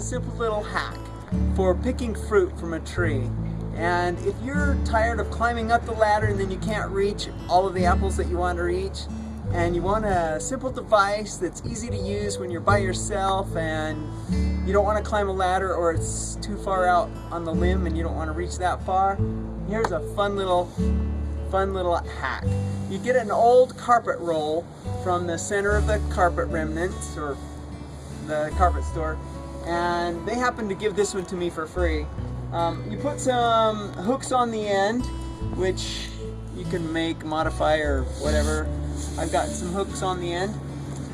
a simple little hack for picking fruit from a tree. And if you're tired of climbing up the ladder and then you can't reach all of the apples that you want to reach, and you want a simple device that's easy to use when you're by yourself and you don't want to climb a ladder or it's too far out on the limb and you don't want to reach that far, here's a fun little fun little hack. You get an old carpet roll from the center of the carpet remnants or the carpet store and they happen to give this one to me for free. Um, you put some hooks on the end which you can make, modify or whatever. I've got some hooks on the end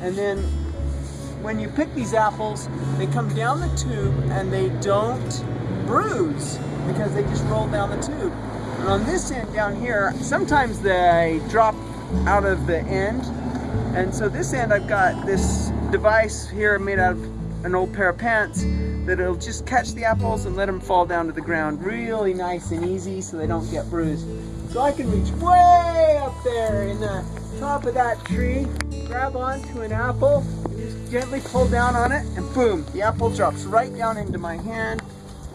and then when you pick these apples they come down the tube and they don't bruise because they just roll down the tube. And on this end down here, sometimes they drop out of the end. And so this end, I've got this device here made out of an old pair of pants that it'll just catch the apples and let them fall down to the ground really nice and easy so they don't get bruised. So I can reach way up there in the top of that tree, grab onto an apple, and just gently pull down on it, and boom, the apple drops right down into my hand.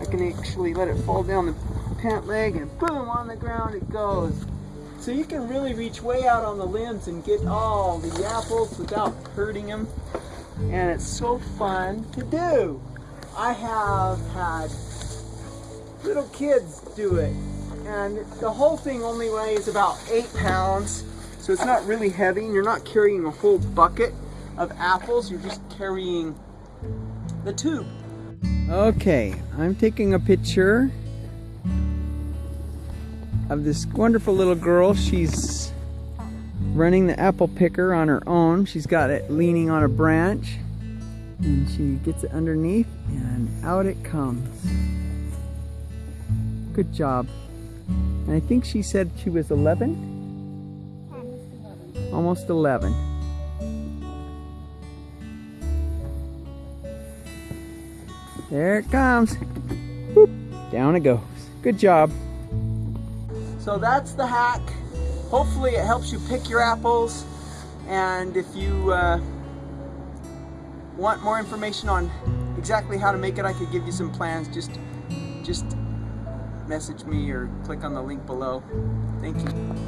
I can actually let it fall down the pant leg and boom, on the ground it goes. So you can really reach way out on the limbs and get all the apples without hurting them. And it's so fun to do. I have had little kids do it. And the whole thing only weighs about eight pounds. So it's not really heavy and you're not carrying a whole bucket of apples. You're just carrying the tube. Okay, I'm taking a picture of this wonderful little girl. She's running the apple picker on her own. She's got it leaning on a branch and she gets it underneath and out it comes. Good job. And I think she said she was 11? Almost 11. There it comes. Down it goes. Good job. So that's the hack. Hopefully it helps you pick your apples. And if you uh, want more information on exactly how to make it, I could give you some plans. Just, just message me or click on the link below. Thank you.